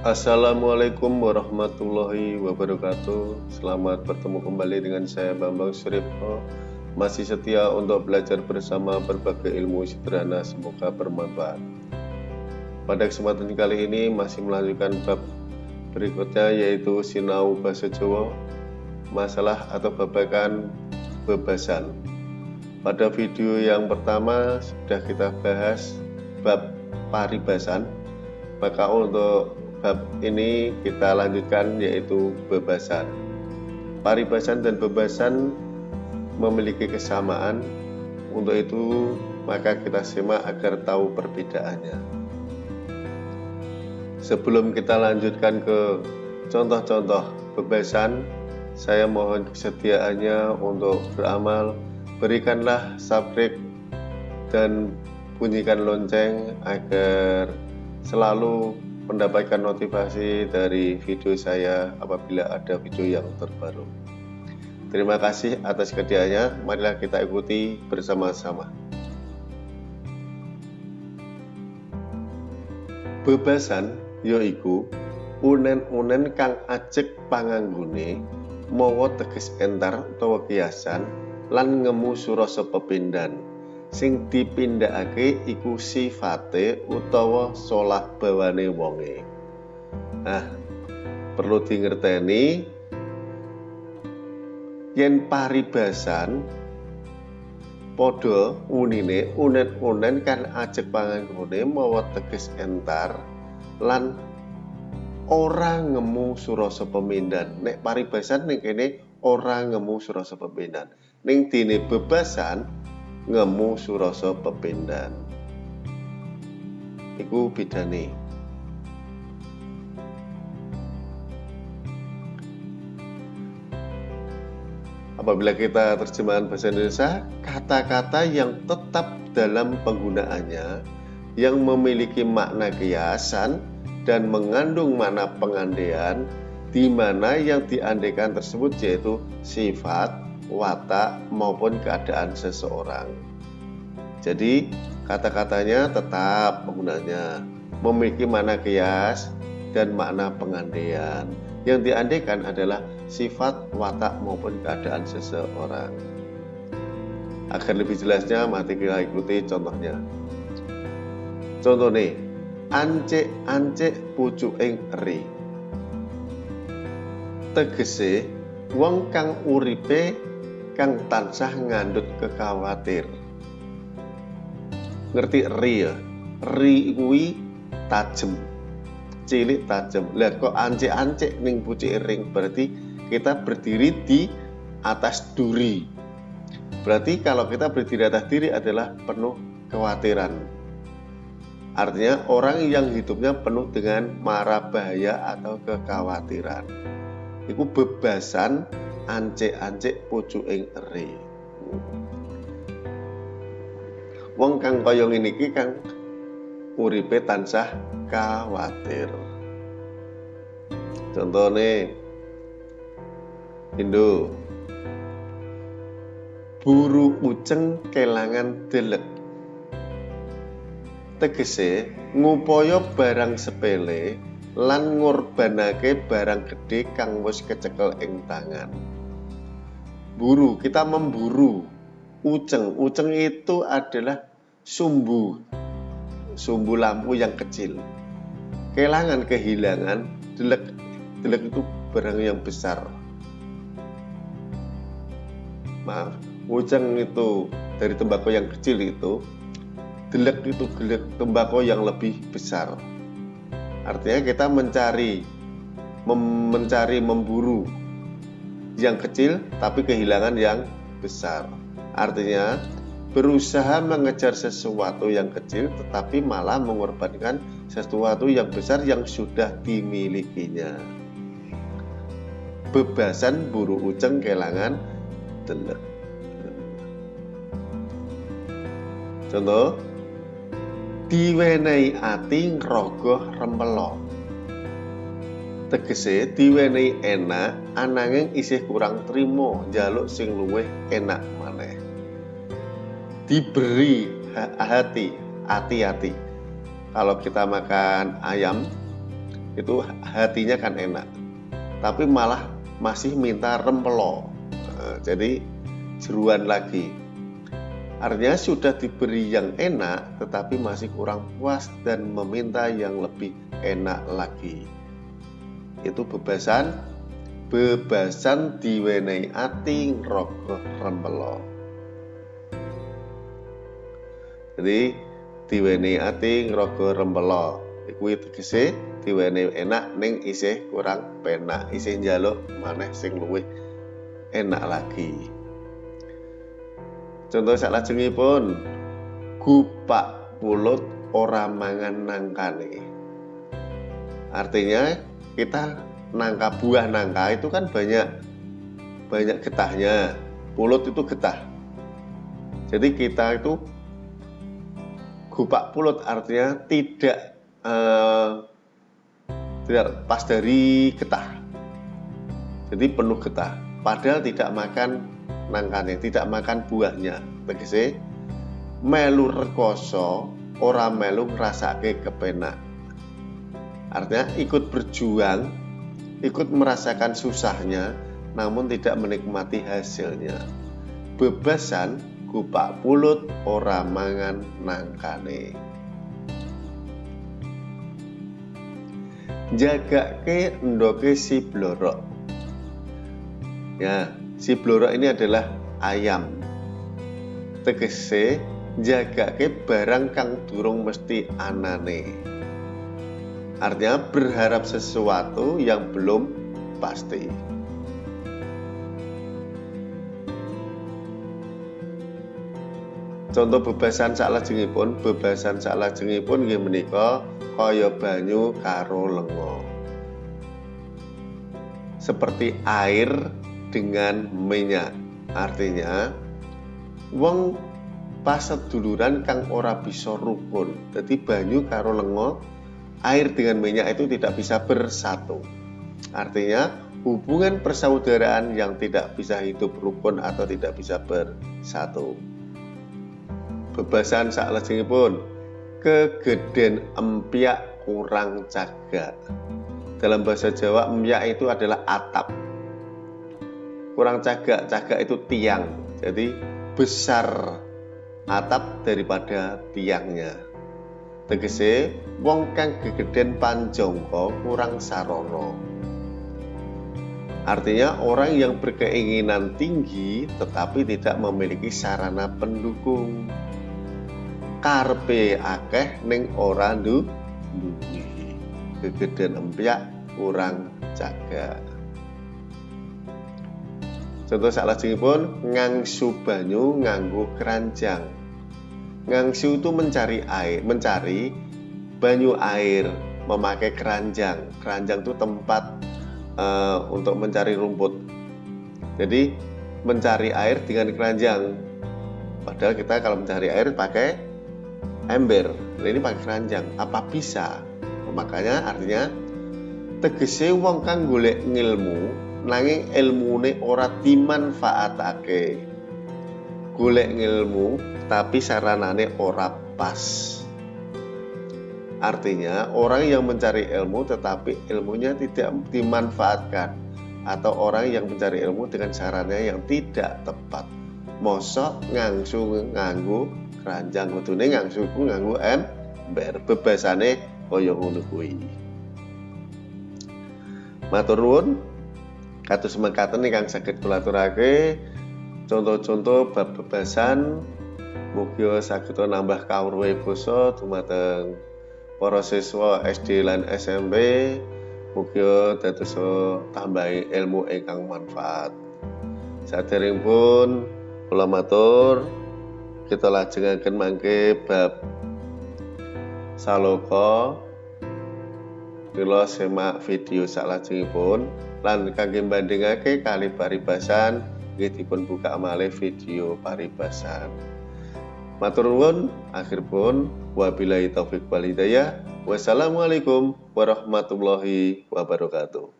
Assalamualaikum warahmatullahi wabarakatuh. Selamat bertemu kembali dengan saya Bambang Suripto. Masih setia untuk belajar bersama berbagai ilmu sederhana. Semoga bermanfaat. Pada kesempatan kali ini masih melanjutkan bab berikutnya yaitu Sinau Bahasa Jawa Masalah atau babakan bebasan. Pada video yang pertama sudah kita bahas bab paribasan. Maka untuk bab ini kita lanjutkan yaitu bebasan. Paribasan dan bebasan memiliki kesamaan. Untuk itu maka kita simak agar tahu perbedaannya. Sebelum kita lanjutkan ke contoh-contoh bebasan, saya mohon kesediaannya untuk beramal. Berikanlah subscribe dan bunyikan lonceng agar selalu mendapatkan notifikasi dari video saya apabila ada video yang terbaru. Terima kasih atas kediaannya. Marilah kita ikuti bersama-sama. Bebasan yoiku unen-unen kang ajek panganggune mawa teges entar utawa kiasan lan ngemu surasa pepindhan sing dipindhakake iku sifate utawa solah bawane wonge. Nah, perlu dingerteni yen paribasan padha unine unen-unen kan ajek panganggone mawa teges entar lan ora ngemu surasa pemindan. Nek paribasan ning kene ora ngemu surasa pemindan. Ning dene bebasan ngemu surasa pepindhan iku bedane. Apabila kita terjemahan bahasa Indonesia, kata-kata yang tetap dalam penggunaannya yang memiliki makna kiasan dan mengandung makna pengandaian di mana yang diandaikan tersebut yaitu sifat, watak maupun keadaan seseorang. Jadi kata-katanya tetap penggunanya memiliki makna kias dan makna pengandaian. Yang diandaikan adalah sifat, watak maupun keadaan seseorang. Agar lebih jelasnya, mari kita ikuti contohnya. Contoh nih, ancek-ancek pucuk ing ri. Tegese wong kang uripe kang tansah ngandut kekhawatir. Ngerti ri ya? Ri kuwi tajem. Cilik tajem. Lah kok ancek-ancek ning pucuk ring berarti kita berdiri di atas duri. Berarti kalau kita berdiri atas diri adalah penuh kekhawatiran. Artinya orang yang hidupnya penuh dengan mara bahaya atau kekhawatiran. Itu bebasan ancik-ancik pucuking eri. Wong kang kaya ngene iki kang uripe tansah kawatir. Contone Indo Buru uceng kelangan delek Tegese ngupaya barang sepele lan ngorbanake barang gede kang wis kecekel ing tangan buru, kita memburu. Uceng, uceng itu adalah sumbu, sumbu lampu yang kecil. Kelangan, kehilangan, delek, delek itu barang yang besar. Maaf, uceng itu dari tembakau yang kecil itu, delek itu delek tembakau yang lebih besar. Artinya kita mencari, mem mencari, memburu yang kecil tapi kehilangan yang besar. Artinya, berusaha mengejar sesuatu yang kecil tetapi malah mengorbankan sesuatu yang besar yang sudah dimilikinya. Bebasan buru uceng kelangan delek. Contoh, diwenehi ati ngrogoh rempelok tegese diwenehi enak ananging isih kurang trimo jaluk sing luwih enak maneh. Diberi hati hati-hati. Kalau kita makan ayam itu hatinya kan enak. Tapi malah masih minta rempelo. Nah, jadi jeruan lagi. Artinya sudah diberi yang enak tetapi masih kurang puas dan meminta yang lebih enak lagi. Itu bebasan bebasan diwenehi ati rogo rempelo jadi diwenehi ati rogo rempelo iku tegese diwenehi enak ning isih kurang penak isih njaluk maneh sing luwih enak lagi. Contoh pun gupak pulut ora mangan nangkane. Artinya kita nangka buah nangka itu kan banyak banyak getahnya. Pulut itu getah. Jadi kita itu gupak pulut artinya tidak uh, tidak pas dari getah. Jadi penuh getah. Padahal tidak makan nangkanya tidak makan buahnya. Tegese melu rekoso ora melu ngrasake kepenak. Artinya ikut berjuang, ikut merasakan susahnya, namun tidak menikmati hasilnya. Bebasan kupak pulut ora mangan nangkane. Jaga ke endoke si blorok. Ya, si blorok ini adalah ayam. Tegese jaga ke barang kang durung mesti anane. Artinya berharap sesuatu yang belum pasti. Contoh bebasan pun, bebasan pun nggih menika kaya banyu karo lengo. Seperti air dengan minyak. Artinya wong pas seduluran kang ora bisa rukun. Jadi banyu karo lengo air dengan minyak itu tidak bisa bersatu. Artinya, hubungan persaudaraan yang tidak bisa hidup rukun atau tidak bisa bersatu. Bebasan pun kegeden empiak kurang cagak. Dalam bahasa Jawa, empiak itu adalah atap. Kurang cagak, cagak itu tiang. Jadi besar atap daripada tiangnya tegese wong kang gegeden panjangka kurang sarana. Artinya orang yang berkeinginan tinggi tetapi tidak memiliki sarana pendukung. Karpe akeh ning ora ndu? Duwi gegeden empyak kurang jaga. Contoh salah pun ngangsu banyu nganggo keranjang Ngangsu itu mencari air, mencari banyu air, memakai keranjang. Keranjang itu tempat uh, untuk mencari rumput. Jadi mencari air dengan keranjang. Padahal kita kalau mencari air pakai ember. Nah, ini pakai keranjang. Apa bisa? Makanya artinya tegese wong kang golek ngilmu nanging ilmune ora dimanfaatake. Golek ngilmu tapi saranane ora pas. Artinya orang yang mencari ilmu tetapi ilmunya tidak dimanfaatkan atau orang yang mencari ilmu dengan sarana yang tidak tepat. Mosok ngangsu nganggu keranjang kudune ngangsu nganggu ember bebasane kaya ngono kuwi. Matur nuwun kados mekaten ingkang saged kula aturake contoh-contoh bab bebasan Mugia saged nambah kawruhe basa dumateng para siswa SD lan SMP. Mugia dados tambahi ilmu ingkang manfaat. Saderengipun kula matur kita lajengaken mangke bab saloka Kula semak video salajengipun lan kangge bandingake kali paribasan nggih dipun buka video paribasan. Matur nuwun, akhir pun wabillahi taufik wal hidayah. Wassalamualaikum warahmatullahi wabarakatuh.